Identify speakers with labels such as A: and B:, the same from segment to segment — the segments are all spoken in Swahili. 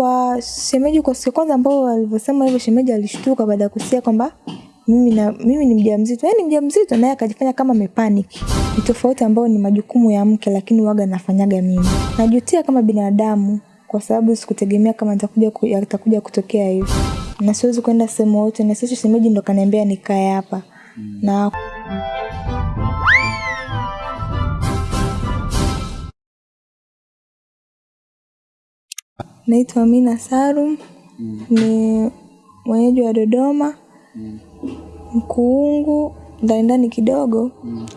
A: kwa shemeji kwa siku kwanza ambao walivyosema hivyo shemeji alishtuka baada ya kusikia kwamba mimi na mimi ni mjamzito. Yaani mjamzito naye akajifanya kama amepanic. Ni tofauti ambayo ni majukumu ya mke lakini waga nafanyaga mimi. Najutia kama binadamu kwa sababu sikutegemea kama nitakuja kutokea hivyo. Na siwezi kwenda sehemu yote na sisi shemeji ndo kaniambia nikae hapa. Na naitwa Amina Mm. ni mwenyeji wa Dodoma mm. Mkuungu ndani ndani kidogo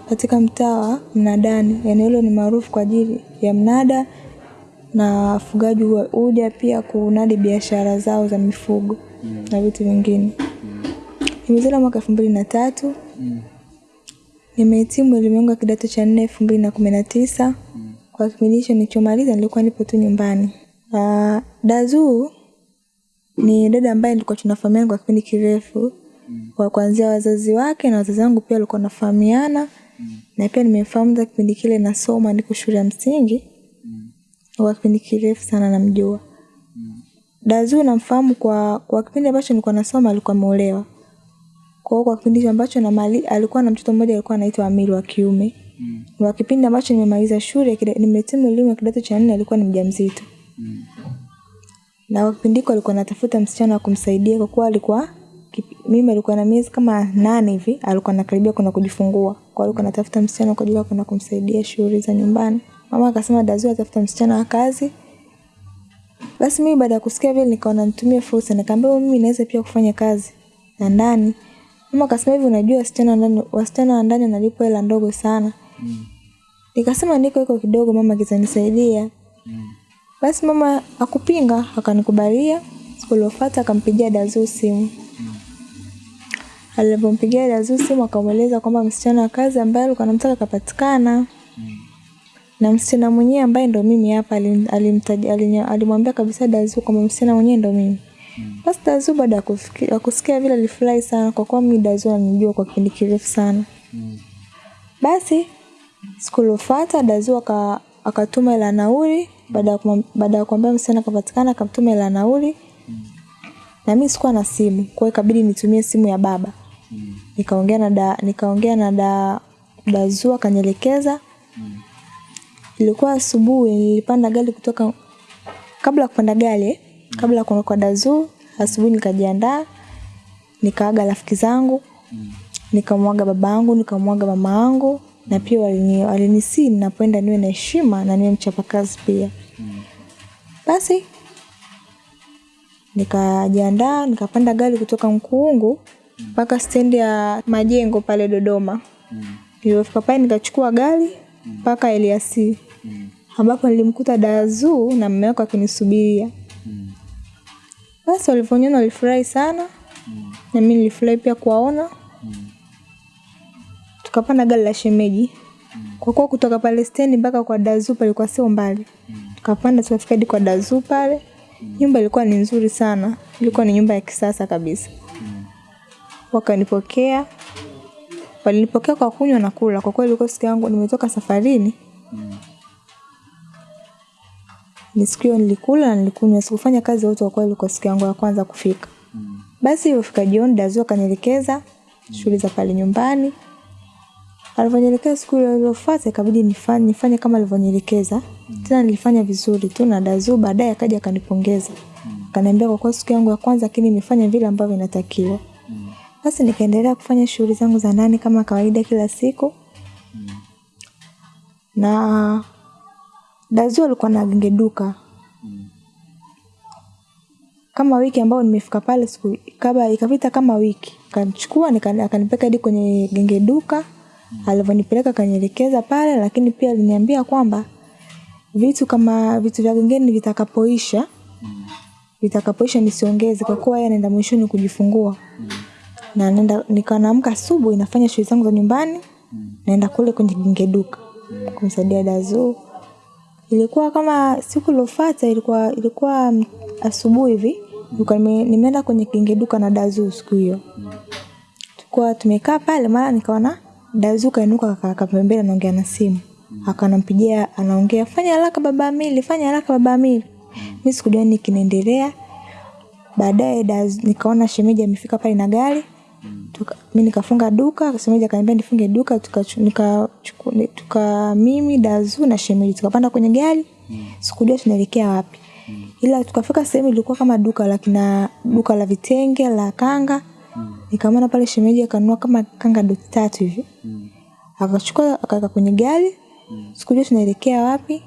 A: katika mtaa wa Mnadani. Eneo hilo ni maarufu kwa ajili ya mnada na wafugaji wa huja pia kunadi biashara zao za mifugo mm. na vitu vingine. Nimezaliwa mwaka elfu mbili na tatu. Nimehitimu elimu yangu ya kidato cha nne elfu mbili na kumi na tisa. Kwa kipindi hicho nilichomaliza nilikuwa nipo tu nyumbani. Uh, Dazuu ni dada ambaye nilikuwa tunafahamiana kwa kipindi kirefu. Kwa kuanzia wazazi wake na wazazi wangu pia walikuwa wanafahamiana. Na pia nimemfahamu za kipindi kile nasoma niko shule ya msingi. Kwa kipindi kirefu sana namjua. Dazuu namfahamu kwa kwa kipindi ambacho nilikuwa nasoma alikuwa ameolewa. Kwa kwa kipindi ambacho na mali alikuwa na mtoto mmoja alikuwa anaitwa Amiri wa kiume. Mm. kwa kipindi ambacho nimemaliza shule nimetimu elimu ya kidato cha nne alikuwa ni mjamzito na pindiko alikuwa anatafuta msichana wa kumsaidia kwa kuwa alikuwa mimi alikuwa na miezi kama nane hivi alikuwa anakaribia kuna kujifungua. Kwa hiyo alikuwa anatafuta msichana kwa ajili ya kwenda kumsaidia shughuli za nyumbani. Mama akasema Dazuu atafuta msichana wa kazi. Basi mimi baada ya kusikia vile nikaona nitumie fursa nikaambia mimi naweza pia kufanya kazi na ndani. Mama akasema hivi unajua wasichana wa ndani wasichana wa ndani wanalipwa hela ndogo sana. Mm. nikasema niko iko kidogo mama kitanisaidia basi mama akupinga akanikubalia. Siku iliyofuata akampigia Dazuu simu. Alipompigia Dazuu simu akamweleza kwamba msichana wa kazi ambaye alikuwa anamtaka kapatikana na msichana mwenyewe ambaye ndo mimi hapa alim- alimtaja- alimwambia kabisa Dazuu kwamba msichana mwenyewe ndo mimi. Basi Dazuu baada ya kusikia vile alifurahi sana kwa kuwa mimi Dazuu ananijua kwa kipindi kirefu sana. Basi siku iliyofuata Dazuu aka akatuma ile nauli baada ya kumwambia msichana kapatikana akamtuma hela nauli. Na mimi sikuwa na simu kwa hiyo ikabidi nitumie simu ya baba. Nikaongea na da, nikaongea na da, dazua akanielekeza. Ilikuwa asubuhi nilipanda gari kutoka kabla kupanda gari kabla ya kuondoka Dazuu asubuhi nikajiandaa nikaaga rafiki zangu nikamwaga baba yangu nikamwaga mama yangu na pia walini- walinisii ninapoenda niwe na heshima na niwe mchapakazi pia basi nikajiandaa nikapanda gari kutoka Mkuungu mpaka stendi ya majengo pale Dodoma. Nilipofika pale nikachukua gari mpaka Eliasi ambapo nilimkuta Dazuu na mume wake akinisubiria basi walivyoniona walifurahi sana na mimi nilifurahi pia kuwaona. Tukapanda gari la shemeji kwa kuwa kutoka pale stendi mpaka kwa Dazuu palikuwa sio mbali. Tukapanda tukafika hadi kwa dazu pale. Nyumba ilikuwa ni nzuri sana. Ilikuwa ni nyumba ya kisasa kabisa. Wakanipokea. Walinipokea kwa kunywa na kula. Kwa kweli ilikuwa siku yangu nimetoka safarini. Ni siku hiyo nilikula na nilikunywa. Sikufanya kazi yote kwa kweli ilikuwa siku yangu ya kwanza kufika. Basi ilifika jioni dazu akanielekeza shughuli za pale nyumbani alivyonielekeza siku ile iliyofuata ikabidi nifanye nifanye kama alivyonielekeza. Tena nilifanya vizuri tu na dazu baadaye akaja akanipongeza. Akaniambia kwa kuwa siku yangu ya kwanza lakini nimefanya vile ambavyo inatakiwa. Basi nikaendelea kufanya shughuli zangu za ndani kama kawaida kila siku. Na dazu alikuwa na gengeduka kama wiki ambayo nimefika pale siku kabla ikapita kama wiki. Kanchukua akanipeka hadi kwenye genge duka alivyonipeleka akanielekeza pale lakini pia aliniambia kwamba vitu kama vitu vya gengeni vitakapoisha vitakapoisha nisiongeze kwa kuwa yeye anaenda mwishoni kujifungua. Na nenda nikawa naamka asubuhi nafanya shughuli zangu za nyumbani naenda kule kwenye genge duka kumsaidia Dazuu ilikuwa kama siku iliyofuata ilikuwa ilikuwa asubuhi hivi nilikuwa nime- nimeenda kwenye genge duka na Dazuu siku hiyo. Tulikuwa tumekaa pale mara nikaona Dazuu kainuka akakaa pembeni anaongea na simu. Akanampigia anaongea fanya haraka baba Amili fanya haraka baba Amili. Mimi sikujua nini kinaendelea. Baadaye nikaona shemeji amefika pale na gari. Tuka, mi nikafunga duka shemeji akaniambia nifunge duka tuka, nika, chuku, tuka mimi dazu na shemeji tukapanda kwenye gari. Sikujua tunaelekea wapi. Ila tukafika sehemu ilikuwa kama duka la kina duka la vitenge la kanga nikamwona pale shemeji akanunua kama kanga doti tatu hivi. Akachukua akaweka kwenye gari. Sikujua tunaelekea wapi?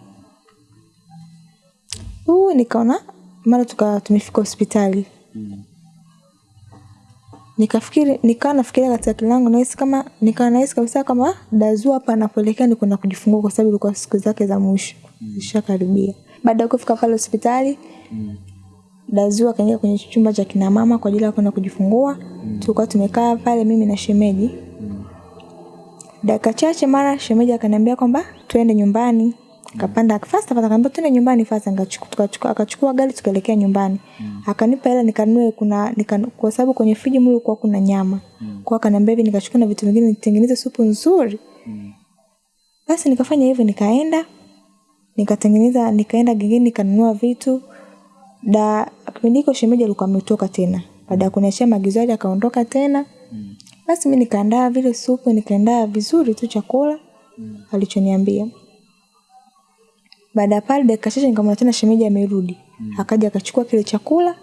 A: Huu nikaona mara tuka tumefika hospitali. Nikafikiri nikawa nafikiria katika kilango nahisi kama nikawa nahisi kabisa kama dazu hapa anapoelekea ni kwenda kujifungua kwa sababu ilikuwa siku zake za mwisho. Zishakaribia. Baada ya kufika pale hospitali dazu akaingia kwenye chumba cha kina mama kwa ajili ya kwenda kujifungua. Tulikuwa tumekaa pale mimi na shemeji. Dakika chache mara shemeji akaniambia kwamba twende nyumbani. Kapanda fast fast akaniambia twende nyumbani fast Nikachukua- akachukua gari tukaelekea nyumbani. Akanipa hela nikanunue kuna nika, kwa sababu kwenye friji mle kulikuwa kuna nyama. Kwa akaniambia hivi nikachukua na vitu vingine nitengeneze supu nzuri. Basi nikafanya hivyo nikaenda nikatengeneza nikaenda gengeni nikanunua vitu da kipindi hiko shemeji alikuwa ametoka tena baada ya kuniachia maagizo yale akaondoka tena mm. basi mi nikaandaa vile supu nikaandaa vizuri tu chakula mm. alichoniambia baada ya pale dakika chache nikamwona tena shemeji amerudi mm. akaja akachukua kile chakula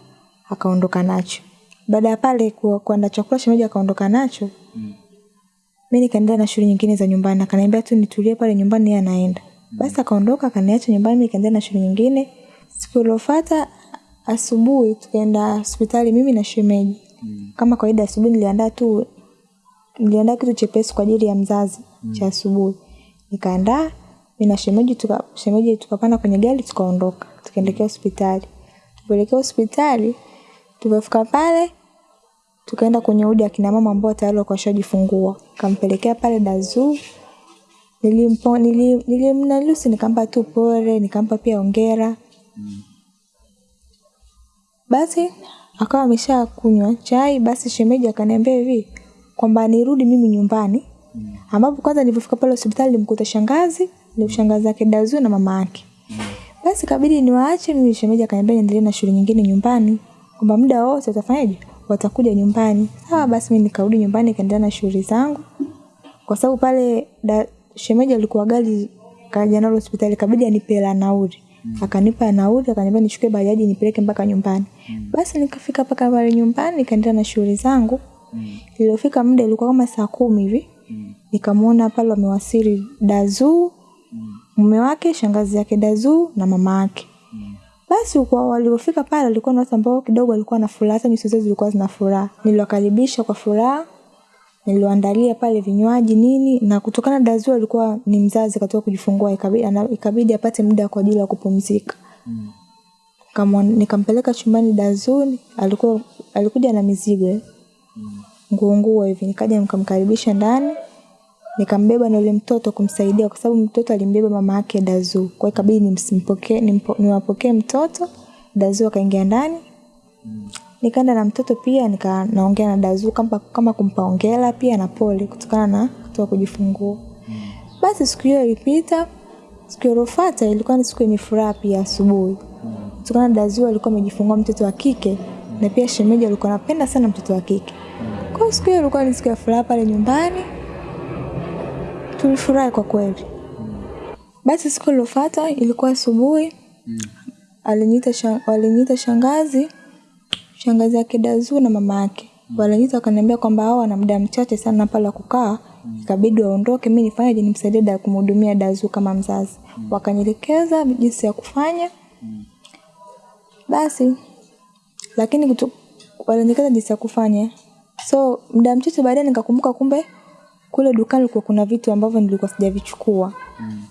A: akaondoka nacho baada ya pale kuanda chakula shemeji akaondoka nacho mi nikaendelea na shughuli nyingine za nyumbani akaniambia tu nitulie pale nyumbani yeye anaenda mm. basi akaondoka akaniacha nyumbani mi nikaendelea na shughuli nyingine siku iliyofuata asubuhi tukaenda hospitali mimi na shemeji. Mm. kama kawaida asubuhi niliandaa tu niliandaa kitu chepesi kwa ajili ya mzazi mm. cha asubuhi. Nikaandaa mi na shemeji tuka, shemeji tukapanda kwenye gari tukaondoka tukaelekea hospitali. Tupoelekea hospitali tulipofika pale tukaenda kwenye udi akina mama ambao tayari walikuwa washajifungua. Kampelekea pale dazuu nilimpo nilimnalusi nikampa tu pole nikampa pia ongera basi akawa amesha kunywa chai basi shemeji akaniambia hivi kwamba nirudi mimi nyumbani. Ambapo kwanza nilipofika pale hospitali nilimkuta shangazi ni shangazi yake dazu na mama yake. Basi kabidi niwaache mimi shemeji akaniambia niendelee na shughuli nyingine nyumbani kwamba muda wote utafanyaje, watakuja nyumbani. Sawa basi mimi nikarudi nyumbani nikaendelea na shughuli zangu. Kwa sababu pale da, shemeji alikuwa gari kaja nalo hospitali kabidi anipe hela nauli akanipa nauli akaniambia nichukue bajaji nipeleke mpaka nyumbani. Basi nikafika mpaka pale nyumbani nikaendelea na shughuli zangu. Iliyofika muda ilikuwa kama saa kumi hivi. Nikamwona pale wamewasili dazuu mume wake shangazi yake dazuu na mama yake. Basi kwa waliofika pale walikuwa na watu ambao kidogo walikuwa na furaha hata nyuso zao zilikuwa zina furaha. Niliwakaribisha kwa furaha niliwaandalia pale vinywaji nini na kutokana na dazu alikuwa ni mzazi katoka kujifungua ikabidi, ikabidi apate muda kwa ajili ya kupumzika. Nikamwa- nikampeleka chumbani dazu alikuwa alikuja na mizigo eh, nguo nguo hivi. Nikaja nikamkaribisha ndani nikambeba na yule mtoto kumsaidia kwa sababu mtoto alimbeba mama yake dazu. Kwa hiyo ikabidi nimsimpokee niwapokee mtoto dazu akaingia ndani nikaenda na mtoto pia nika naongea na dazu kama, kama kumpa ongera pia na pole kutokana na kutoka kujifungua. Basi siku hiyo ilipita siku iliyofuata ilikuwa ni siku yenye furaha pia asubuhi. Kutokana na dazu alikuwa amejifungua mtoto wa kike na pia shemeji alikuwa anapenda sana mtoto wa kike. Kwa hiyo siku hiyo ilikuwa ni siku ya furaha pale nyumbani. Tulifurahi kwa kweli. Basi siku iliyofuata ilikuwa asubuhi. Aliniita shang, waliniita shangazi shangazi yake dazu na mama yake. Waliniita wakaniambia kwamba hao wana muda mchache sana pale wa kukaa. Ikabidi waondoke mi nifanyaje nimsaidie da kumhudumia dazu kama mzazi. Wakanielekeza jinsi ya kufanya. Basi lakini kutu, walinielekeza jinsi ya kufanya. So muda mchache baadaye nikakumbuka kumbe kule dukani kulikuwa kuna vitu ambavyo nilikuwa sijavichukua. Mm.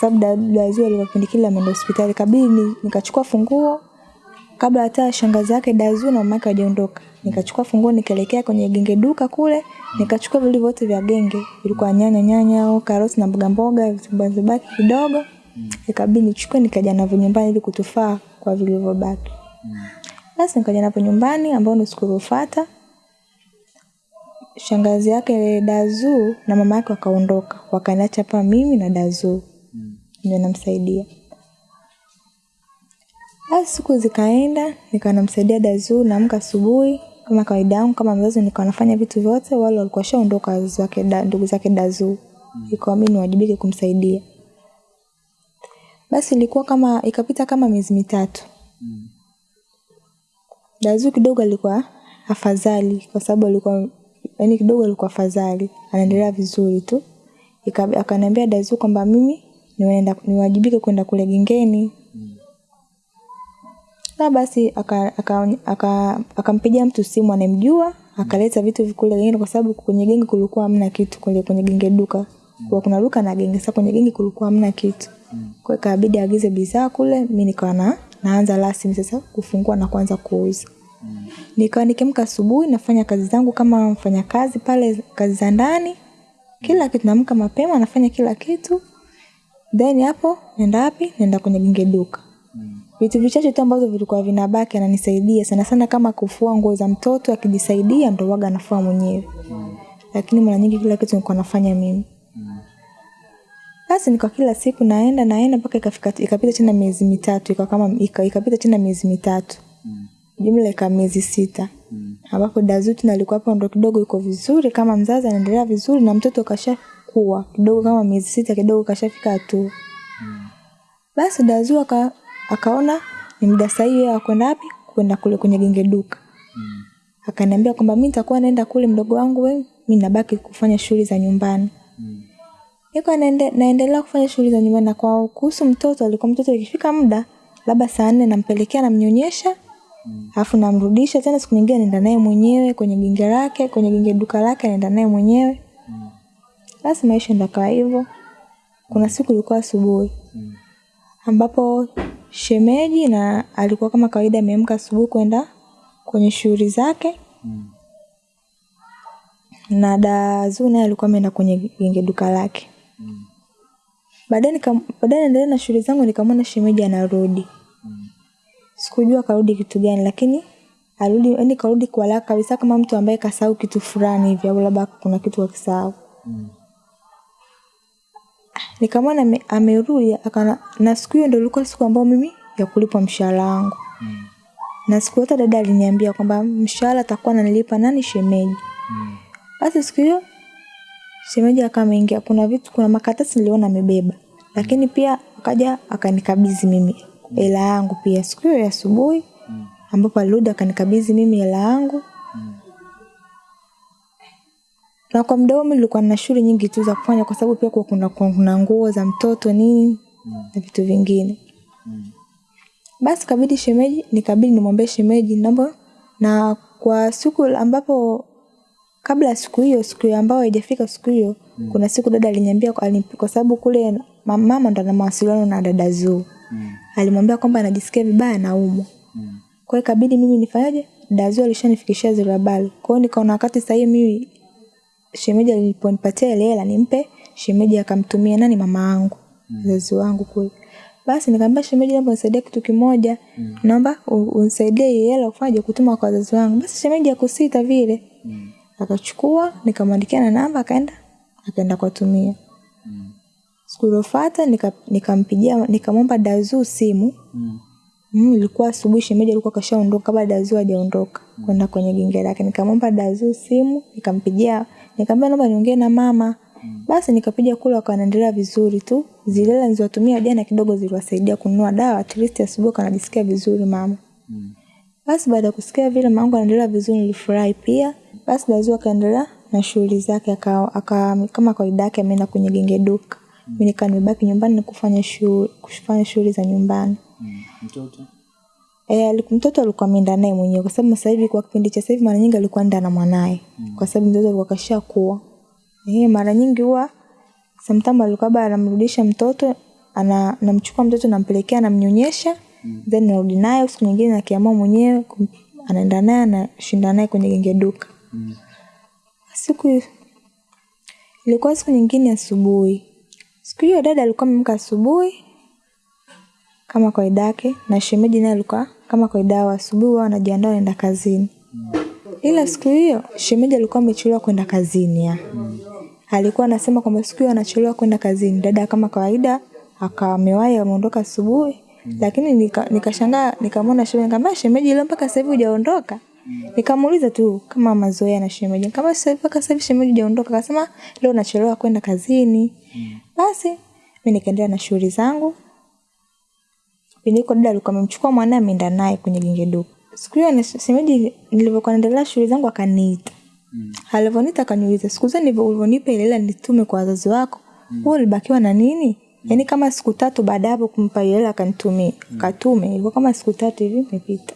A: sababu dazu alikuwa kipindi kile ameenda hospitali. Kabidi nikachukua funguo kabla hata shangazi yake dazu na mama yake hawajaondoka. Nikachukua funguo nikaelekea kwenye genge duka kule. Nikachukua vile vyote vya genge. Vilikuwa nyanya nyanya au karoti na mboga mboga zilizobaki kidogo. Ikabidi nichukue nikaja navyo nyumbani ili kutufaa kwa vilivyobaki. Basi nikaja navyo nyumbani ambao ni siku iliyofuata. Shangazi yake dazu na mama yake wakaondoka. Wakaniacha hapa mimi na dazu ndio namsaidia Basi siku zikaenda, nikawa namsaidia Dazu, naamka asubuhi kama kawaida yangu kama mzazi, nikawa nafanya vitu vyote. Wale walikuwa washaondoka wazazi wake, ndugu zake Dazu, ikawa mimi niwajibike kumsaidia. Basi ilikuwa kama ikapita kama miezi mitatu. dazu kidogo alikuwa afadhali kwa sababu alikuwa yani kidogo alikuwa afadhali, anaendelea vizuri tu. Akaniambia Dazu kwamba mimi niwaenda niwajibike kwenda kule gengeni. Na basi akampigia aka, aka, akampigia mtu simu anemjua, akaleta vitu kule gengeni kwa sababu kwenye genge kulikuwa hamna kitu kule kwenye genge duka. Kwa kuna duka na genge, sasa kwenye genge kulikuwa hamna kitu. Kwa hiyo ikabidi aagize bidhaa kule, mimi nikawa na naanza rasmi sasa kufungua na kuanza kuuza. Nikawa nikiamka asubuhi nafanya kazi zangu kama mfanyakazi pale, kazi za ndani, kila kitu. Naamka mapema nafanya kila kitu, then hapo naenda wapi? Naenda kwenye genge duka. Vitu vichache tu ambavyo vilikuwa vinabaki ananisaidia sana sana, kama kufua nguo za mtoto akijisaidia, ndo waga anafua mwenyewe, lakini mara nyingi kila kitu nilikuwa nafanya mimi. Basi nikwa kila siku naenda naenda mpaka ikafika ikapita tena miezi mitatu, ikawa kama ikapita tena miezi mitatu. Jumla ika miezi sita. Ambapo Dazuti na alikuwa hapo ndo kidogo yuko vizuri kama mzazi anaendelea vizuri na mtoto kashakuwa kidogo kama miezi sita kidogo kashafika hatua. Basi Dazu aka, akaona ni muda sahihi wa kwenda wapi? Kwenda kule kwenye genge duka. mm. Akaniambia kwamba mimi nitakuwa naenda kule mdogo wangu wewe, mimi nabaki kufanya shughuli za nyumbani. mm. Niko naende, naendelea kufanya shughuli za nyumbani na kwa kuhusu mtoto alikuwa mtoto ikifika muda labda saa nne nampelekea namnyonyesha alafu mm. namrudisha tena siku nyingine naenda naye mwenyewe kwenye genge lake kwenye genge duka lake naenda naye mwenyewe basi mm. maisha ndo kawa hivyo kuna siku ilikuwa asubuhi ambapo shemeji na alikuwa kama kawaida ameamka asubuhi kwenda kwenye shughuli zake. Mm. na Dazuu naye alikuwa ameenda kwenye genge duka lake. Baadaye nika- baadaye naendelea na shughuli zangu nikamwona shemeji anarudi. Mm. sikujua karudi kitu gani lakini arudi yani karudi kwa haraka kabisa kama mtu ambaye kasahau kitu fulani hivi au labda kuna kitu akisahau nikamwona ame- amerudi akana na siku hiyo ndio ilikuwa siku ambayo mimi ya kulipwa mshahara wangu. Mm. na siku yote dada aliniambia kwamba mshahara atakuwa ananilipa nani shemeji. Mm. basi siku hiyo shemeji akawa ameingia. Kuna vitu kuna makatasi niliona amebeba. Lakini pia akaja akanikabidhi mimi hela yangu pia. Siku hiyo ya asubuhi ambapo alirudi akanikabidhi mimi hela yangu na kwa muda huo nilikuwa na shughuli nyingi tu za kufanya kwa sababu pia kuna kuna nguo za mtoto nini na vitu vingine basi kabidi shemeji nikabidi nimwambie shemeji naomba na kwa siku ambapo kabla siku hiyo siku ambayo haijafika siku hiyo mm. kuna siku dada aliniambia kwa, kwa sababu kule mama ndo ana mawasiliano na dada Zuu Mm. alimwambia kwamba anajisikia vibaya naumwa kwa hiyo ikabidi mimi nifanyaje dazu alishanifikishia zile habari kwa hiyo nikaona wakati sahihi mimi shemeji aliponipatia ile hela nimpe shemeji akamtumia nani mama yangu mzazi wangu kule. Basi nikamwambia shemeji naomba unisaidie kitu kimoja. Mm. naomba unisaidie hii hela ufanye kutuma kwa wazazi wangu. Basi shemeji akusita vile. Mm. akachukua nikamwandikia na namba akaenda akaenda kuwatumia. Siku iliyofuata nika- nikamwomba Dazuu simu. Mm, ilikuwa asubuhi shemeji alikuwa kashaondoka kabla dazu hajaondoka kwenda kwenye genge lake. Nikamwomba dazu simu, nikampigia, nikamwambia naomba niongee na mama. Basi nikapiga kule wakawa wanaendelea vizuri tu. Zile hela nilizotumia jana kidogo ziliwasaidia kununua dawa, at least asubuhi kanajisikia vizuri mama. Basi baada ya kusikia vile mamangu anaendelea vizuri nilifurahi pia. Basi lazima akaendelea na shughuli zake aka, aka kama kawaida yake ameenda kwenye genge duka. Mimi nikaa nimebaki nyumbani na kufanya shughuli kufanya shughuli za nyumbani.
B: mtoto
A: E, mtoto alikuwa ameenda naye mwenyewe kwa sababu sasa hivi kwa kipindi cha sasa hivi mara nyingi alikuwa anaenda na mwanae kwa sababu mtoto alikuwa kashakuwa. Eh, mara nyingi huwa sometimes alikuwa baba anamrudisha mtoto ana namchukua mtoto nampelekea namnyonyesha mm. then narudi naye siku nyingine akiamua mwenyewe anaenda naye anashinda naye kwenye genge duka. Mm. Siku ilikuwa siku nyingine asubuhi. Siku hiyo dada alikuwa ameamka asubuhi kama kawaida yake na shemeji naye alikuwa kama kawaida wa asubuhi wao wanajiandaa naenda kazini. Ila siku hiyo shemeji alikuwa amechelewa kwenda kazini ya. Alikuwa anasema kwamba siku hiyo anachelewa kwenda kazini. Dada kama kawaida akawa amewahi ameondoka asubuhi lakini nikashangaa nika- nikamwona shemeji nikamwambia shemeji leo mpaka sasa hivi hujaondoka nikamuuliza tu kama mazoea na shemeji kama sasa hivi mpaka sasa hivi shemeji hujaondoka akasema leo nachelewa kwenda kazini basi mi nikaendelea na shughuli zangu Piniko dada alikuwa amemchukua mwanae ameenda naye kwenye genge duka. Siku hiyo nasemaje, nilivyokuwa naendelea shughuli zangu akaniita. Mm. Alivyoniita akaniuliza, siku zote ulivyonipa ile hela nitume kwa wazazi wako, wewe ulibakiwa na nini? Yaani kama siku tatu baada hapo kumpa ile hela akanitumia. Akatume, ilikuwa kama siku tatu hivi imepita.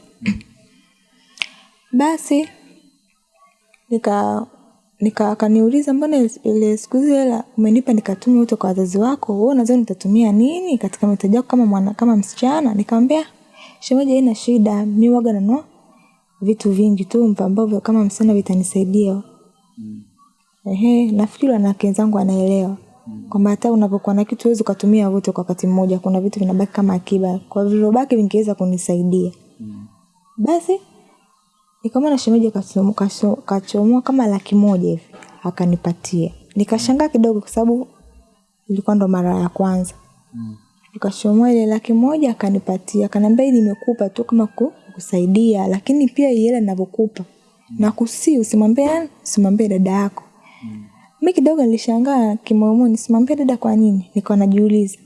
A: Basi nika nika akaniuliza mbona ile- siku zile hela umenipa nikatuma uto kwa wazazi wako? Wewe unadhani nitatumia nini katika mahitaji yako kama mwana kama msichana? Nikamwambia shemeji haina shida. Mi waga nanua vitu vingi tu ambavyo kama msichana vitanisaidia. Mm. ehe nafikiri wanawake wenzangu anaelewa mm. kwamba hata unapokuwa na kitu huwezi ukatumia wote kwa wakati mmoja. Kuna vitu vinabaki kama akiba. Kwa vilivyobaki vingeweza kunisaidia. Mm. basi nikamwona shemeji kachomoa kacho- kachomoa kama laki moja hivi akanipatia. Nikashangaa kidogo kwa sababu ilikuwa ndo mara ya kwanza. Nikachomoa ile laki moja akanipatia. Akaniambia hii nimekupa tu kama ku- kusaidia lakini pia hii hela ninavyokupa. Na kusi usimwambie usimwambie dada yako. Mi kidogo nilishangaa kimoyomoyoni simwambie dada kwa nini? Nikawa najiuliza.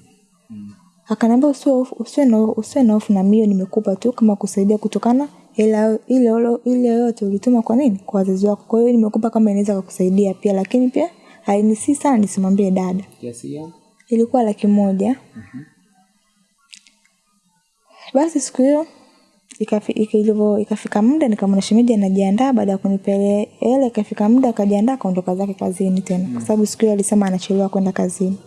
A: Akaniambia usiwe usiwe na usiwe na hofu na mio nimekupa tu kama kusaidia kutokana ila ile ile yote ulituma kwa nini? Kwa wazazi wako. Kwa hiyo nimekupa kama inaweza kukusaidia pia lakini pia hainisi sana nisimwambie dada.
B: Kiasi yeah.
A: ilikuwa laki moja. Basi siku hiyo ilivyo- ikafika muda nikamwona shemeji anajiandaa. Baada ya kunipelea hela ikafika muda akajiandaa akaondoka zake kazini tena. Kwa sababu siku hiyo alisema anachelewa kwenda kazini.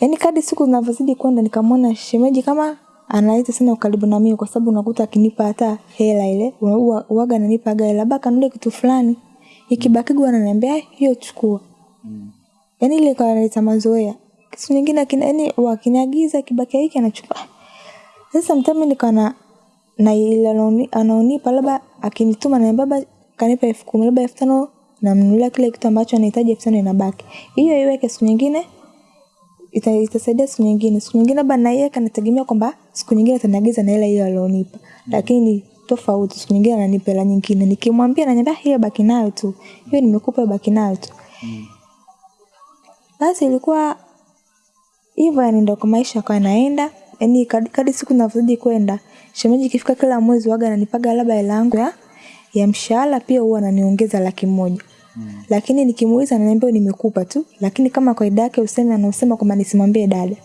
A: Yaani kadi siku zinavyozidi kwenda nikamwona shemeji kama analeta sana ukaribu na mimi kwa sababu unakuta akinipa hata hela ile uaga ananipa gari labda kanunue kitu fulani. Ikibakigwa ananiambia "Eh, hiyo chukua. Mm. yaani ile kwa analeta mazoea. Kitu nyingine akina yani wakiniagiza kibakia hiki anachukua. Sasa mtami nikawa na na ile anaonipa labda akinituma na baba kanipa elfu kumi labda elfu tano namnunulia kile kitu ambacho anahitaji elfu tano inabaki. Hiyo iweke siku nyingine ita, itasaidia siku nyingine. Siku nyingine labda na yeye kanategemea kwamba siku nyingine ataniagiza na hela hiyo alionipa. Lakini tofauti siku nyingine ananipa hela nyingine. Nikimwambia ananiambia hiyo baki nayo tu. Hiyo nimekupa baki nayo tu. Basi ilikuwa hivyo yani ndo kwa maisha akawa naenda yani kadi, kadi siku zinavyozidi kwenda shemeji ikifika kila mwezi waga ananipaga labda hela yangu ya, ya mshahara pia huwa ananiongeza laki moja lakini nikimuuliza ananiambia nimekupa tu lakini kama kawaida yake useme anausema kwamba nisimwambie dada.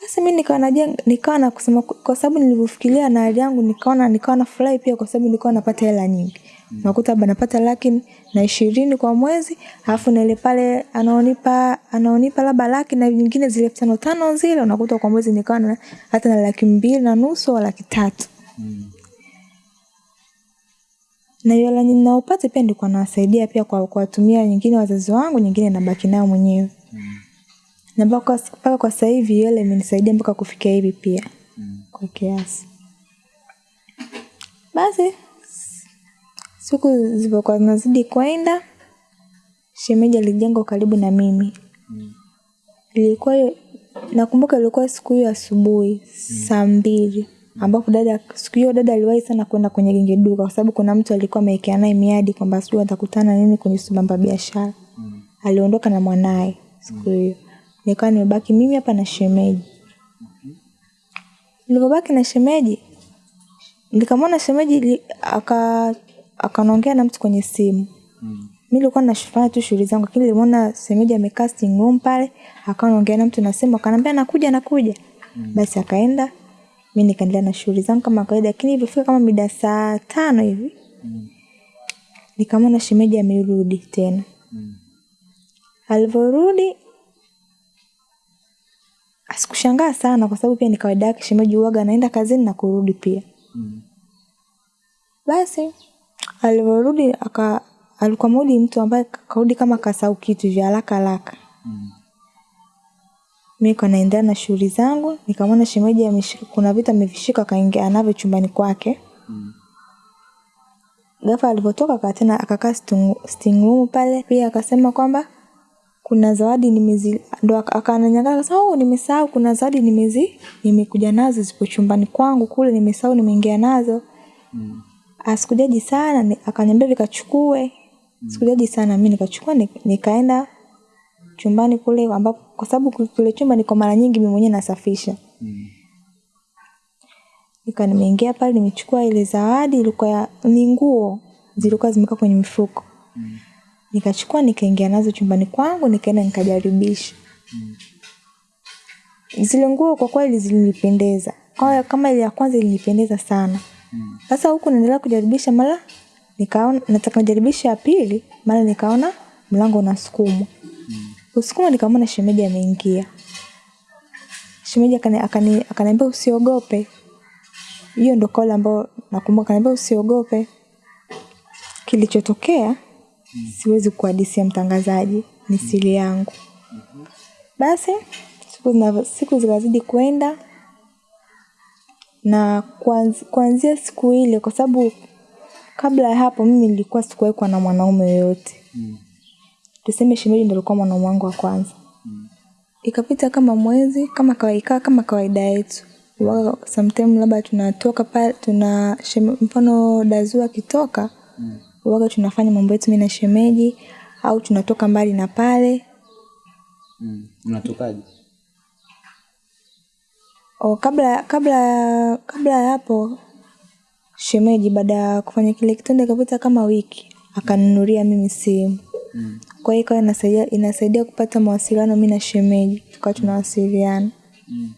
A: Basi mi nikawa najenga nikawa na kusema kwa sababu nilivyofikiria na hali yangu nikaona nikawa na furahi pia kwa sababu nilikuwa napata hela nyingi. Nakuta labda napata laki na ishirini kwa mwezi alafu na ile pale anaonipa anaonipa labda laki na nyingine zile elfu tano tano zile unakuta kwa mwezi nikawa na hata na laki mbili na nusu au laki tatu na hiyo hela ninaopata pia ndiko nawasaidia pia kwa kuwatumia nyingine wazazi wangu nyingine nabaki nayo mwenyewe na mpaka mpaka kwa sasa hivi hela imenisaidia mpaka kufikia hivi pia mm. kwa kiasi basi siku zilivyokuwa zinazidi kwenda shemeji alijenga karibu na mimi mm. ilikuwa nakumbuka ilikuwa siku hiyo asubuhi mm. saa mbili ambapo dada siku hiyo dada aliwahi sana kwenda kwenye genge duka kwa sababu kuna mtu alikuwa amewekea naye miadi kwamba sijui atakutana nini kwenye subamba biashara. Mm. aliondoka na mwanaye siku hiyo. Mm. nikawa nimebaki mimi hapa na shemeji. Nilivyobaki na shemeji nikamwona shemeji aka akanaongea na mtu kwenye simu. Mi nilikuwa nafanya tu shughuli zangu lakini nilimwona shemeji amekaa room pale akawa naongea na mtu na simu akanaambia nakuja nakuja. Basi akaenda mi nikaendelea na shughuli zangu kama kawaida lakini ilivyofika kama mida saa tano hivi nikamwona shemeji amerudi tena. Alivyorudi asikushangaa sana kwa sababu pia ni kawaida yake shemeji uwaga anaenda kazini na kurudi pia. Basi alivyorudi alikuwa mudi mtu ambaye karudi kama kasau kitu vya haraka haraka mi kwa naendelea na shughuli zangu nikamwona shemeji ameshika kuna vitu amevishika akaingia navyo chumbani kwake Mm. ghafla alivyotoka aka tena akakaa sitting- room pale pia akasema kwamba kuna zawadi nimezi ndo akananyaga akasema oh, nimesahau kuna zawadi nimezi nimekuja nazo zipo chumbani kwangu kule nimesahau nimeingia nazo
B: Mm.
A: Asikujaji sana akanyambia akaniambia vikachukue sikujaji sana mi nikachukua ni- nikaenda chumbani kule ambapo kwa sababu ku- kule chumba niko mara nyingi mimi mwenyewe nasafisha
B: Mm.
A: nika nimeingia pale nimechukua ile zawadi ilikuwa ni nguo zilikuwa zimekaa kwenye mifuko
B: Mm.
A: nikachukua nikaingia nazo chumbani kwangu nikaenda nikajaribisha Mm. zile nguo kwa kweli zilinipendeza Kwa- kama ile ya kwanza ilinipendeza sana
B: Mm.
A: sasa huku naendelea kujaribisha mara nikaona nataka kujaribisha ya pili mara nikaona mlango unasukumwa usukuma nikamwona shemeji ameingia. Shemeji akani- akani- akaniambia usiogope. Hiyo ndo kauli ambayo nakumbuka akaniambia usiogope. Kilichotokea siwezi kuhadisia mtangazaji ni siri yangu. Basi siku, siku zikazidi kwenda na kuanz- kuanzia siku ile kwa sababu kabla ya hapo mimi nilikuwa sikuwekwa na mwanaume yoyote.
B: Mm.
A: Tuseme shemeji ndo alikuwa mwanaume wangu wa kwanza ikapita kama mwezi kama kawaida kama kawaida yetu waka sometime labda tunatoka pale tuna sheme, mfano dazua akitoka
B: Mm.
A: waga tunafanya mambo yetu mimi na shemeji au tunatoka mbali na pale
B: Mm. Unatokaje?
A: o, kabla kabla kabla ya hapo shemeji baada ya kufanya kile kitendo ikapita kama wiki akanunulia mimi simu
B: Mm.
A: Kwa hiyo ikawa inasaidia, inasaidia kupata mawasiliano mi na shemeji tukawa tunawasiliana
B: Mm.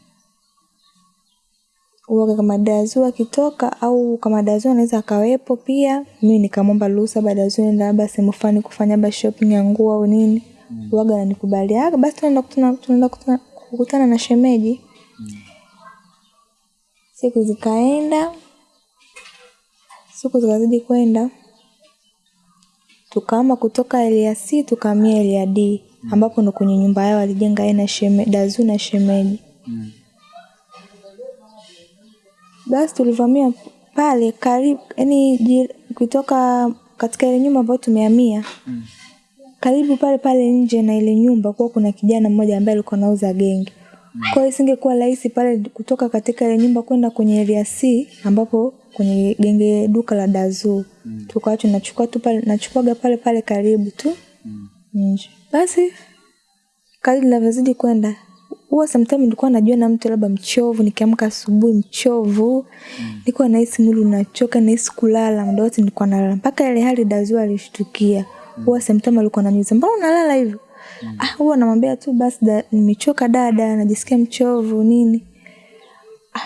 A: uoga kama dazu akitoka au kama dazu anaweza akawepo pia mimi nikamwomba ruhusa baada dazu nenda labda sehemu fulani kufanya labda shopping ya nguo au nini mm. uoga ananikubaliaga basi tunaenda kutana tunaenda kutana, kukutana na shemeji mm. siku zikaenda siku zikazidi kwenda tukaama kutoka area C tukahamia area D mm. ambapo ndo kwenye nyumba yao walijenga yeye na sheme, dazu na shemeji
B: Mm.
A: basi tulivamia pale karibu yani kutoka katika ile nyumba ambayo tumehamia
B: Mm.
A: karibu pale pale nje na ile nyumba kuwa kuna kijana mmoja ambaye alikuwa anauza genge mm. kwa hiyo isingekuwa rahisi pale kutoka katika ile nyumba kwenda kwenye area C ambapo kwenye genge duka la dazu.
B: Mm.
A: tukawa tunachukua tu pale nachukuaga pale pale karibu tu.
B: Mm.
A: nje. Basi kadri ninavyozidi kwenda huwa sometimes nilikuwa najua na mtu labda mchovu nikiamka asubuhi mchovu. Mm. nilikuwa nahisi mwili unachoka nahisi kulala muda wote nilikuwa nalala. Mpaka ile hali dazua alishtukia. Huwa sometimes alikuwa ananiuliza mbona unalala hivyo? Mm. ah huwa namwambia tu basi da, nimechoka dada najisikia mchovu nini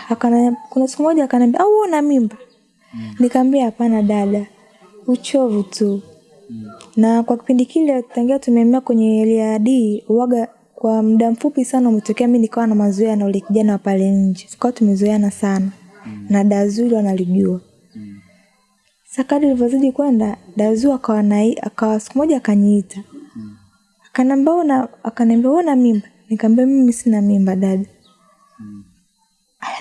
A: akana, kuna siku moja akaniambia au una mimba? Nikamwambia hapana dada uchovu tu. Na kwa kipindi kile tangia tumehamia kwenye area D uwaga kwa muda mfupi sana umetokea mi nikawa na mazoea na ule kijana wa pale nje. Tukawa tumezoeana sana. Na dazuri analijua.
B: Mm.
A: sakadi ilivyozidi kwenda dazu akawa akawa siku moja akaniita. Akaniambia una akaniambia una mimba? Nikamwambia mimi sina mimba dada. Ah,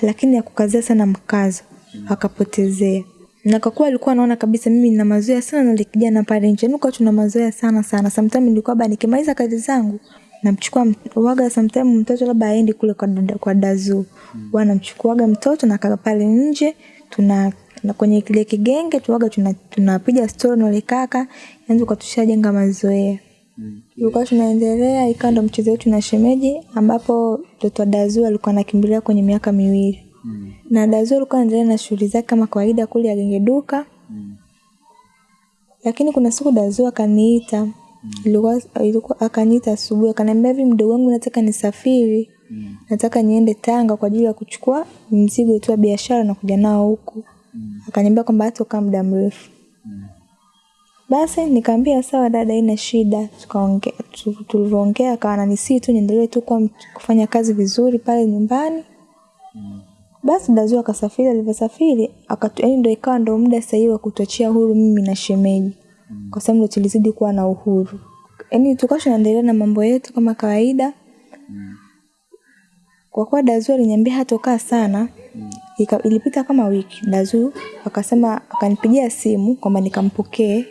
A: lakini akukazia sana mkazo. Akapotezea na kwa kuwa alikuwa anaona kabisa mimi nina mazoea sana na kijana pale nje. Nuka tuna mazoea sana sana. Sometimes nilikuwa ba nikimaliza kazi zangu namchukua waga sometimes mtoto labda aendi kule kwa, dada- kwa dazu. Mm. namchukuaga mtoto na kaka pale nje tuna na kwenye kile kigenge tuwaga tunapiga tuna tuna story na kaka. Yanzu kwa tushajenga mazoea. Tulikuwa tunaendelea ikawa ndo mchezo wetu na shemeji ambapo mtoto wa dazu alikuwa anakimbilia kwenye miaka miwili
B: Mm.
A: na dazu alikuwa anaendelea na shughuli zake kama kawaida kule agengeduka genge
B: Mm.
A: lakini kuna siku dazu akaniita ilikuwa, ilikuwa akaniita asubuhi akaniambia hivi mdogo wangu nataka nisafiri
B: Mm.
A: nataka niende tanga kwa ajili ya kuchukua mzigo tu wa biashara na kuja nao huku
B: Mm.
A: akaniambia kwamba hatokaa muda mrefu
B: Mm.
A: Basi nikaambia sawa dada ina shida. Tukaongea tu- tulivyoongea akawa ananisii tu niendelee tu kwa kufanya kazi vizuri pale nyumbani. Basi dazu akasafiri alivyosafiri yaani ndo ikawa ndo muda sahihi wa kutochia huru mimi na shemeji. Kwa sababu ndo tulizidi kuwa na uhuru. Yaani tukawa tunaendelea na mambo yetu kama kawaida. Kwa kuwa dazu aliniambia hatokaa sana ilipita kama wiki. Dazu akasema akanipigia simu kwamba nikampokee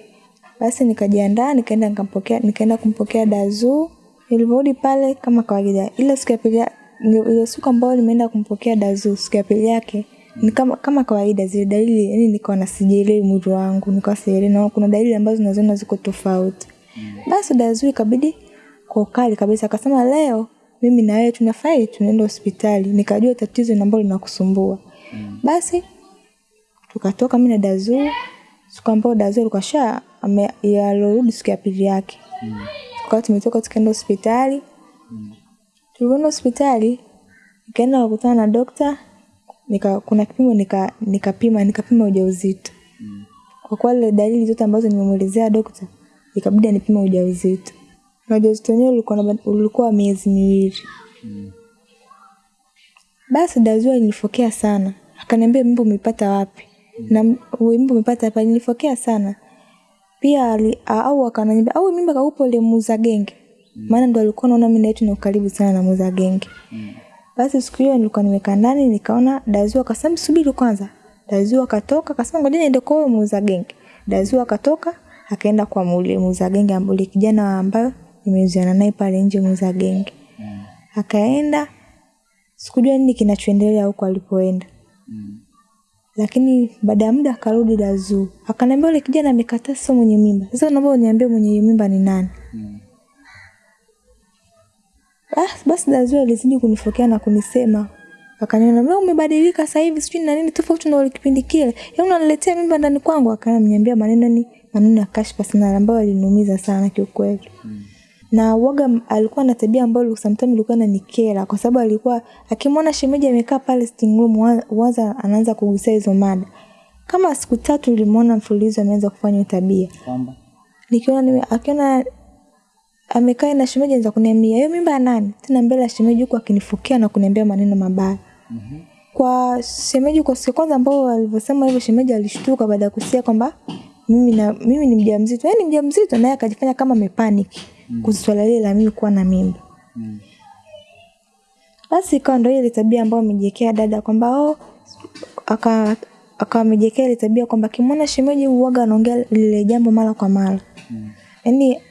A: basi nikajiandaa nikaenda nikampokea nikaenda kumpokea dazu Nilivyorudi pale kama kawaida, ile siku ya pili ile siku ambayo nimeenda kumpokea Dazu, siku ya pili yake ni kama kama kawaida, zile dalili yani nikawa na sijielewi mwili wangu, nikawa sielewi na kuna dalili ambazo naziona ziko tofauti. Basi Dazu ikabidi kwa ukali kabisa akasema, leo mimi na wewe tunafai tunaenda hospitali, nikajua tatizo ambalo linakusumbua. Basi tukatoka mimi na Dazu, siku ambayo dazi alikuwa sha alirudi siku ya pili yake. Mm. tukawa tumetoka tukaenda hospitali. Mm. tulivyoenda hospitali nikaenda kukutana na dokta nika, kuna kipimo nika nikapima nikapima ujauzito. Kwa kuwa ile dalili zote ambazo nimemwelezea dokta ikabidi anipima ujauzito. Na ujauzito wenyewe ulikuwa ulikuwa miezi miwili. Mm. basi Dazu alinifokea sana. Akaniambia mimba umepata wapi na wimbo umepata hapa nilifokea sana. Pia ali, a- au akananiambia au mimba kaupo ile muza genge. Maana ndo alikuwa naona mimi na yetu ni ukaribu sana na muza genge. Basi siku hiyo nilikuwa nimekaa ndani nikaona dazio akasema subiri kwanza. Dazio akatoka akasema ngoja niende kwa muza genge. Dazio akatoka akaenda kwa mule muza genge ambaye kijana ambayo nimeuziana naye pale nje muza genge. Akaenda sikujua nini kinachoendelea huko alipoenda lakini baada ya muda akarudi Dazu. Akaniambia yule kijana amekataa sio mwenye mimba. Sasa naomba uniambie mwenye mimba ni nani? Mm. ah, basi Dazu alizidi kunifokea na kunisema. Akaniona wewe umebadilika sasa hivi sijui na nini tofauti na ile kipindi kile. Yaani unaniletea mimba ndani kwangu? Akaniambia maneno ni maneno ya kashfa sana ambayo aliniumiza sana kiukweli na waga alikuwa na tabia ambayo sometimes ilikuwa inanikera kwa sababu alikuwa akimwona shemeji amekaa pale sitting room wa- waza anaanza kugusia hizo mada. Kama siku tatu nilimwona mfululizo ameanza kufanya tabia.
B: Kwamba?
A: Nikiona ni akiona amekaa na shemeji anza kuniambia hiyo mimba ya nani? Tena mbele ya shemeji huku akinifukia na kuniambia maneno mabaya. Mm-hmm. kwa shemeji kwa siku kwanza ambao alivyosema hivyo shemeji alishtuka baada ya kusikia kwamba mimi na mimi ni mjamzito. Yaani mjamzito naye akajifanya kama amepanic kuhusu swala lile la mimi kuwa na mimba mm. basi ikawa ndo ile tabia ambayo amejiwekea dada kwamba oh, aka akawa amejiwekea ile tabia kwamba kimwona shemeji uoga anaongea lile jambo mara kwa mara mm. yaani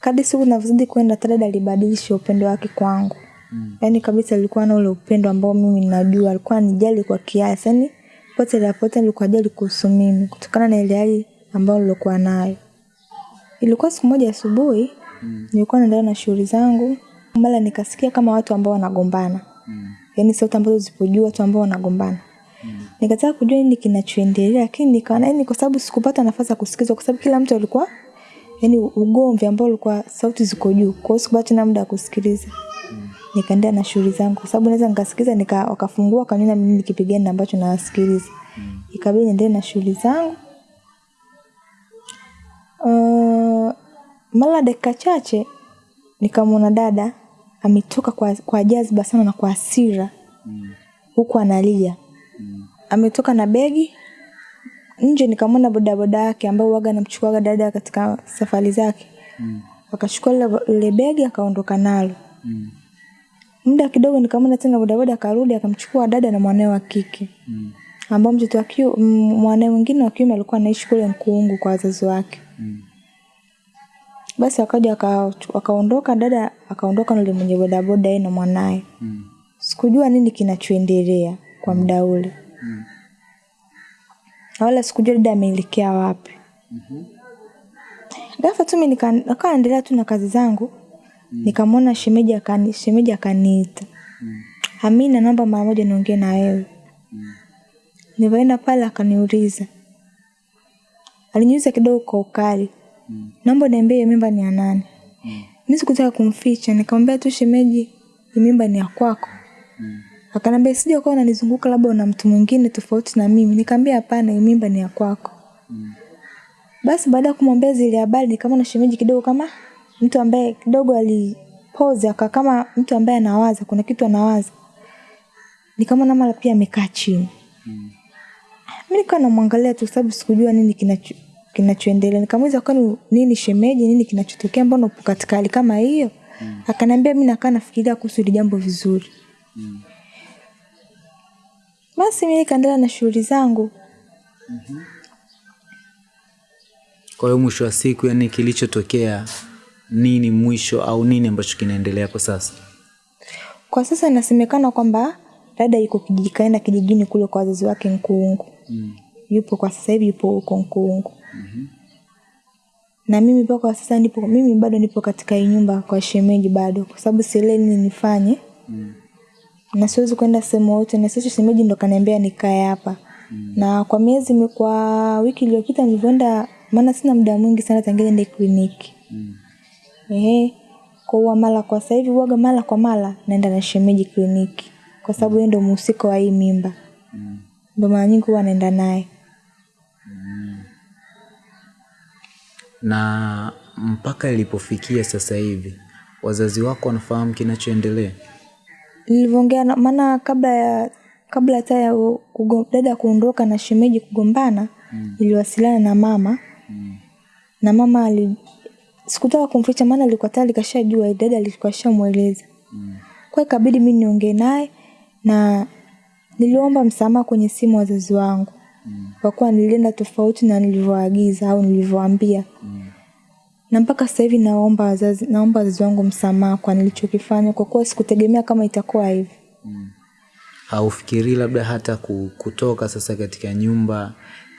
A: kadri siku navyozidi kwenda dada alibadilisha upendo wake kwangu mm. yaani kabisa alikuwa na ule upendo ambao mimi ninajua alikuwa anijali kwa kiasi yaani pote la pote alikuwa ajali kuhusu mimi kutokana na ile hali ambayo nilikuwa nayo ilikuwa siku moja asubuhi nilikuwa naendelea na shughuli zangu mara nikasikia kama watu ambao wanagombana. Mm. yaani sauti ambazo zipojua watu ambao wanagombana. Mm. nikataka kujua nini kinachoendelea lakini nikaona yani kwa sababu sikupata nafasi ya kusikizwa kwa sababu kila mtu alikuwa yani ugomvi ambao ulikuwa sauti ziko juu. Kwa hiyo sikupata tena muda wa kusikiliza. Nikaendelea na shughuli zangu. Kwa sababu naweza nikasikiza nika wakafungua wakaniona mimi nikipigana na ambacho nawasikiliza. Ikabidi niendelee na shughuli zangu. Uh, mara dakika chache nikamwona dada ametoka kwa, kwa jazba sana na kwa hasira. Huku analia. Mm. ametoka na begi nje nikamwona bodaboda yake ambao waga namchukuaga dada katika safari zake. Mm. akachukua lile begi akaondoka nalo. Muda kidogo nikamwona tena bodaboda akarudi akamchukua dada na mwanae wa kike. Ambao mtoto wa mwanae mwingine wa kiume alikuwa anaishi kule Mkuungu kwa wazazi wake basi akaja aka- akaondoka dada akaondoka na yule mwenye bodaboda yeye na mwanae sikujua nini kinachoendelea kwa muda ule. Mm. wala sikujua dada ameelekea wapi. Ghafla tu mimi nikaendelea tu na kazi zangu. Mm. nikamwona shemeji akani shemeji akaniita. Amina naomba mara moja niongee na wewe. Mm. nilivyoenda pale akaniuliza. Aliniuliza kidogo kwa ukali naomba niambie mimba ni ya nani? Mm. mimi sikutaka kumficha nikamwambia tu shemeji mimba ni ya kwako. Mm. akanambia sija ukawa unanizunguka labda una mtu mwingine tofauti na mimi. Nikaambia hapana mimba ni ya kwako. Mm. basi baada ya kumwambia zile habari nikamwona shemeji kidogo kama mtu ambaye kidogo alipoze aka kama mtu ambaye anawaza kuna kitu anawaza. Nikamwona mara pia amekaa chini. Mi nikawa namwangalia tu sababu sikujua nini kinacho kinachoendelea nikamuuliza kwani nini shemeji nini kinachotokea mbona upo katika hali kama hiyo Mm. akaniambia mi nakaa nafikiria kuhusu hili jambo vizuri Mm. basi mi nikaendelea na shughuli zangu mm
B: kwa hiyo mwisho wa siku yani kilichotokea nini mwisho au nini ambacho kinaendelea kwa sasa
A: Kwa sasa inasemekana kwamba dada yuko kijikaenda kijijini kule kwa wazazi wake Nkuungu.
B: mm.
A: Yupo kwa sasa hivi yupo huko Nkuungu. Na mimi mpaka sasa nipo, mimi bado nipo katika hii nyumba kwa shemeji bado, kwa sababu sielewi nini nifanye
B: Mm.
A: na siwezi kwenda sehemu yote, na sisi shemeji ndo kaniambia nikae hapa mm. na kwa miezi kwa wiki iliyopita nilivyoenda, maana sina muda mwingi sana tangia niende kliniki
B: Mm.
A: Ehe. Kwa huwa mara kwa sasa hivi huwaga mara kwa mara naenda na shemeji kliniki kwa sababu yeye ndo mhusika wa hii mimba.
B: Mm.
A: Ndo mara nyingi huwa naenda naye.
B: Na mpaka ilipofikia sasa hivi wazazi wako wanafahamu kinachoendelea
A: Nilivyoongea maana kabla ya kabla hata ya dada kuondoka na shemeji kugombana iliwasiliana na mama
B: mm.
A: na mama ali sikutaka kumficha maana alikuwa tayari kashajua dada alikuwa shamweleza.
B: Mm.
A: Kwa ikabidi mi niongee naye na niliomba msamaha kwenye simu wazazi wangu. Kwa kuwa nilienda tofauti na nilivyoagiza au nilivyoambia.
B: Mm.
A: Na mpaka sasa hivi naomba wazazi naomba wazazi wangu msamaha kwa nilichokifanya kwa kuwa sikutegemea kama itakuwa hivi.
B: Mm. haufikirii labda hata kutoka sasa katika nyumba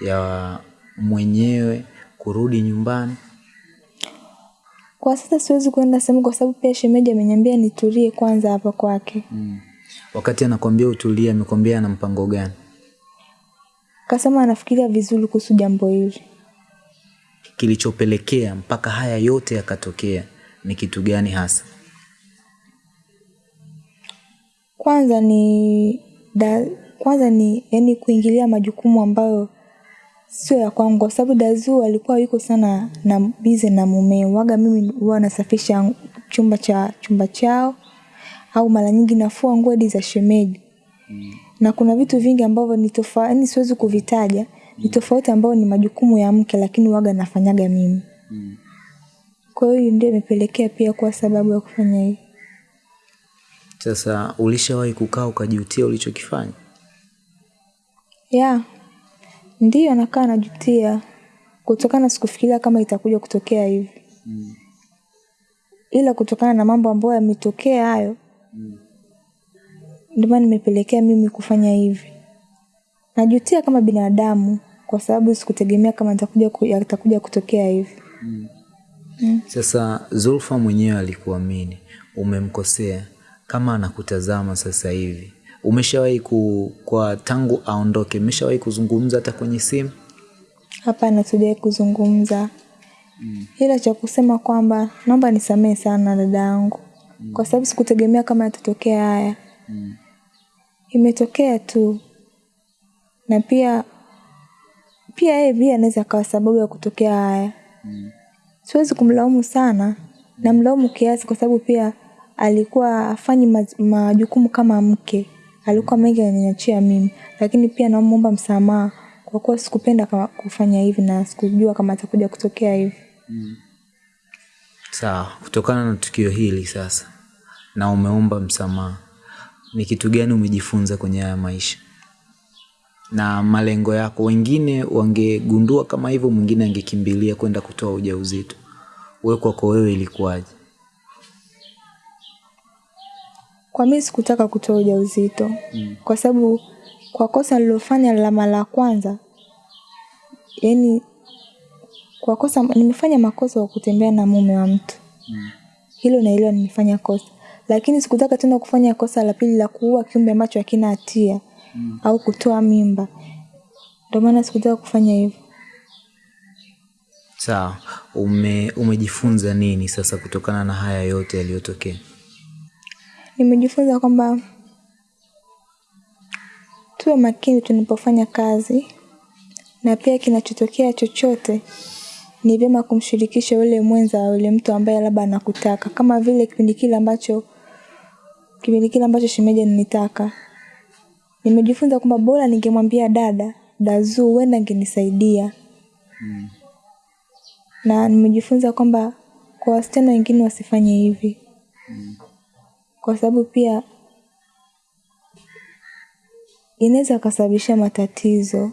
B: ya mwenyewe kurudi nyumbani
A: Kwa sasa siwezi kuenda sehemu kwa sababu pia shemeji ameniambia nitulie kwanza hapa kwake.
B: mm. wakati anakwambia utulie amekwambia ana mpango gani
A: Kasema anafikiria vizuri kuhusu jambo hili.
B: kilichopelekea mpaka haya yote yakatokea ni kitu gani hasa
A: Kwanza ni da, kwanza ni yani kuingilia majukumu ambayo sio ya kwangu kwa sababu Dazu alikuwa yuko sana na bize na mumeo. Waga mimi huwa nasafisha chumba cha chumba chao au mara nyingi nafua nguo hadi za shemeji. Na kuna vitu vingi ambavyo ni tofauti, yani siwezi kuvitaja, ni tofauti ambayo ni majukumu ya mke lakini waga nafanyaga mimi.
B: mm.
A: Kwa hiyo ndio imepelekea pia kuwa sababu ya kufanya hiyo.
B: sasa ulishawahi kukaa ukajutia ulichokifanya
A: Ya, ndiyo nakaa najutia kutokana sikufikiria kama itakuja kutokea hivi.
B: mm.
A: Ila kutokana na mambo ambayo yametokea hayo
B: Mm.
A: Ndio maana nimepelekea mimi kufanya hivi. Najutia kama binadamu kwa sababu sikutegemea kama nitakuja atakuja yatakuja kutokea hivi. Mm. Mm.
B: Sasa Zulfa mwenyewe alikuamini, umemkosea. Kama anakutazama sasa hivi, umeshawahi ku, kwa tangu aondoke, umeshawahi kuzungumza hata kwenye simu?
A: Hapana, tujawahi kuzungumza. mm. Ila cha kusema kwamba naomba nisamehe sana dada yangu mm. kwa sababu sikutegemea kama yatatokea haya.
B: Mm.
A: Imetokea tu, na pia pia yeye pia anaweza akawa sababu ya kutokea haya.
B: Mm.
A: Siwezi kumlaumu sana, na mlaumu kiasi kwa sababu pia alikuwa afanyi majukumu kama mke, alikuwa mengi ananiachia mimi, lakini pia naomba msamaha kwa kuwa sikupenda kufanya hivi na sikujua kama atakuja kutokea hivi. mm.
B: Sawa, kutokana na tukio hili sasa na umeomba msamaha, ni kitu gani umejifunza kwenye haya maisha na malengo yako? Wengine wangegundua kama hivyo, mwingine angekimbilia kwenda kutoa ujauzito. Wewe kwako wewe ilikuwaje?
A: Kwa mimi sikutaka kutoa ujauzito mm. kwa sababu kwa kosa nililofanya la mara ya kwanza, yani kwa kosa nimefanya makosa kwa kutembea na mume wa mtu mm. hilo na hilo nimefanya kosa, lakini sikutaka tena kufanya kosa la pili la kuua kiumbe ambacho hakina hatia au kutoa mimba. Ndio maana sikutaka kufanya hivyo.
B: Sawa, ume, umejifunza nini sasa kutokana na haya yote yaliyotokea?
A: Nimejifunza kwamba tuwe makini tunapofanya kazi, na pia kinachotokea chochote ni vyema kumshirikisha yule mwenza wa yule mtu ambaye labda anakutaka, kama vile kipindi kile ambacho kipindi kile ambacho shemeji ninitaka Nimejifunza kwamba bora ningemwambia dada Dazu, huenda angenisaidia. Na nimejifunza kwamba kwa wasichana wengine wasifanye hivi. Mm. kwa sababu pia inaweza kasababisha matatizo